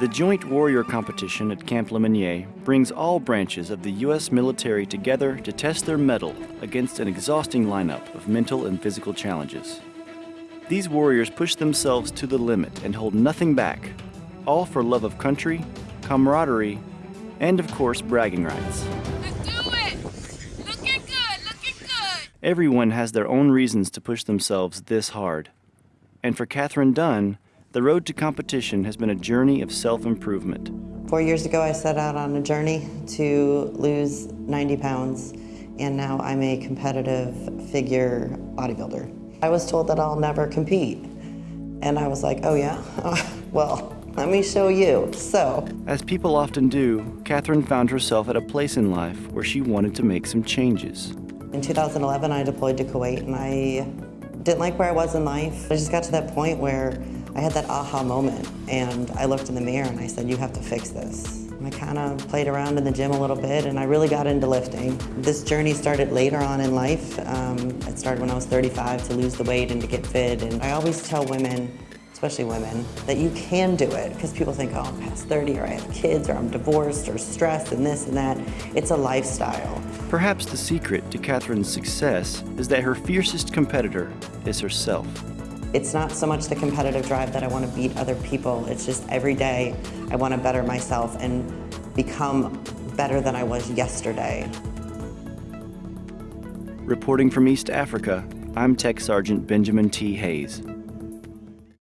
The Joint Warrior Competition at Camp Lemonnier brings all branches of the U.S. military together to test their mettle against an exhausting lineup of mental and physical challenges. These warriors push themselves to the limit and hold nothing back, all for love of country, camaraderie, and of course, bragging rights. Let's do it! Looking good, looking good! Everyone has their own reasons to push themselves this hard. And for Catherine Dunn, the road to competition has been a journey of self-improvement. Four years ago, I set out on a journey to lose 90 pounds, and now I'm a competitive figure bodybuilder. I was told that I'll never compete, and I was like, oh yeah? well, let me show you. So, As people often do, Catherine found herself at a place in life where she wanted to make some changes. in 2011, I deployed to Kuwait, and I didn't like where I was in life. I just got to that point where I had that aha moment, and I looked in the mirror and I said, you have to fix this. I kind of played around in the gym a little bit, and I really got into lifting. This journey started later on in life. Um, it started when I was 35 to lose the weight and to get fit, and I always tell women, especially women, that you can do it, because people think, oh, I'm past 30, or I have kids, or I'm divorced, or stressed, and this and that. It's a lifestyle. Perhaps the secret to Catherine's success is that her fiercest competitor is herself. It's not so much the competitive drive that I want to beat other people. It's just every day I want to better myself and become better than I was yesterday. Reporting from East Africa, I'm Tech Sergeant Benjamin T. Hayes.